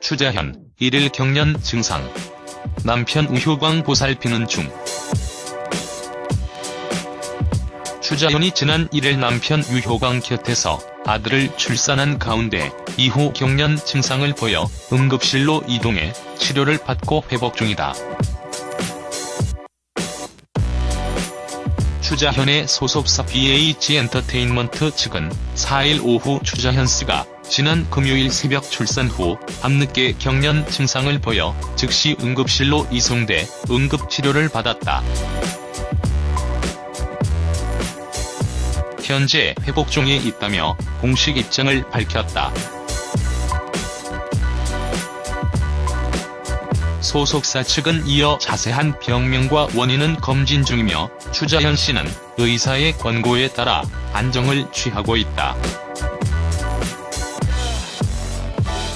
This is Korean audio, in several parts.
추자현, 1일 경련 증상. 남편 우효광 보살피는 중. 추자현이 지난 1일 남편 유효광 곁에서 아들을 출산한 가운데 이후 경련 증상을 보여 응급실로 이동해 치료를 받고 회복 중이다. 추자현의 소속사 BH엔터테인먼트 측은 4일 오후 추자현 씨가 지난 금요일 새벽 출산 후 밤늦게 경련 증상을 보여 즉시 응급실로 이송돼 응급치료를 받았다. 현재 회복 중에 있다며 공식 입장을 밝혔다. 소속사 측은 이어 자세한 병명과 원인은 검진 중이며 추자현 씨는 의사의 권고에 따라 안정을 취하고 있다.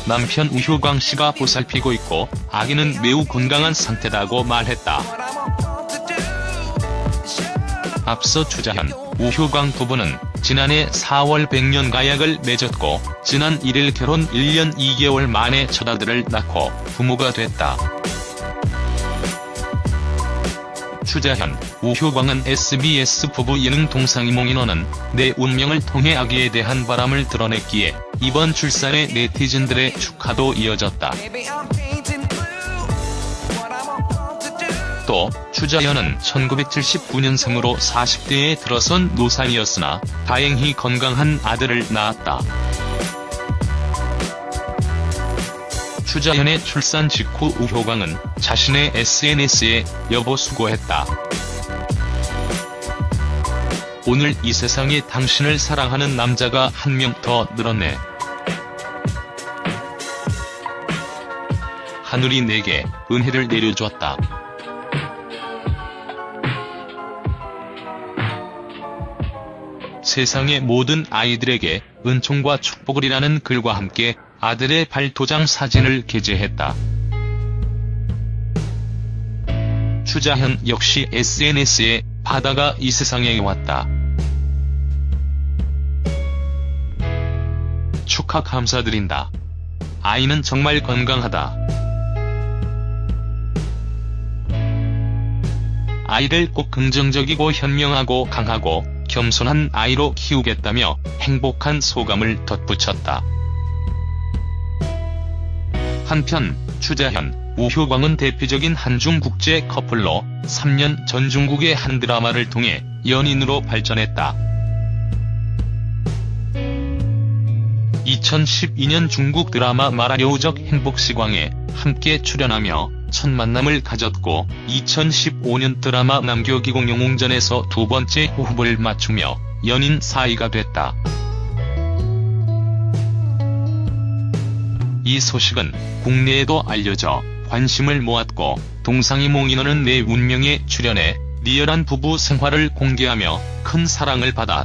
남편 우효광 씨가 보살피고 있고 아기는 매우 건강한 상태다고 말했다. 앞서 추자현, 우효광 부부는 지난해 4월 백년 가약을 맺었고 지난 1일 결혼 1년 2개월 만에 첫 아들을 낳고 부모가 됐다. 추자현, 우효광은 SBS 부부 예능 동상이몽인원은 내 운명을 통해 아기에 대한 바람을 드러냈기에 이번 출산에 네티즌들의 축하도 이어졌다. 또 추자현은 1979년생으로 40대에 들어선 노산이었으나 다행히 건강한 아들을 낳았다. 추자현의 출산 직후 우효광은 자신의 SNS에 여보 수고했다. 오늘 이 세상에 당신을 사랑하는 남자가 한 명 더 늘었네. 하늘이 내게 은혜를 내려주었다. 세상의 모든 아이들에게 은총과 축복을 이라는 글과 함께 아들의 발도장 사진을 게재했다. 추자현 역시 SNS에 바다가 이 세상에 왔다. 축하 감사드린다. 아이는 정말 건강하다. 아이를 꼭 긍정적이고 현명하고 강하고 겸손한 아이로 키우겠다며 행복한 소감을 덧붙였다. 한편 추자현, 우효광은 대표적인 한중 국제 커플로 3년 전 중국의 한 드라마를 통해 연인으로 발전했다. 2012년 중국 드라마 마라여우적 행복시광에 함께 출연하며 첫 만남을 가졌고 2015년 드라마 남교기공 영웅전에서 두 번째 호흡을 맞추며 연인 사이가 됐다. 이 소식은 국내에도 알려져 관심을 모았고 동상이 몽인어는 내 운명에 출연해 리얼한 부부 생활을 공개하며 큰 사랑을 받았.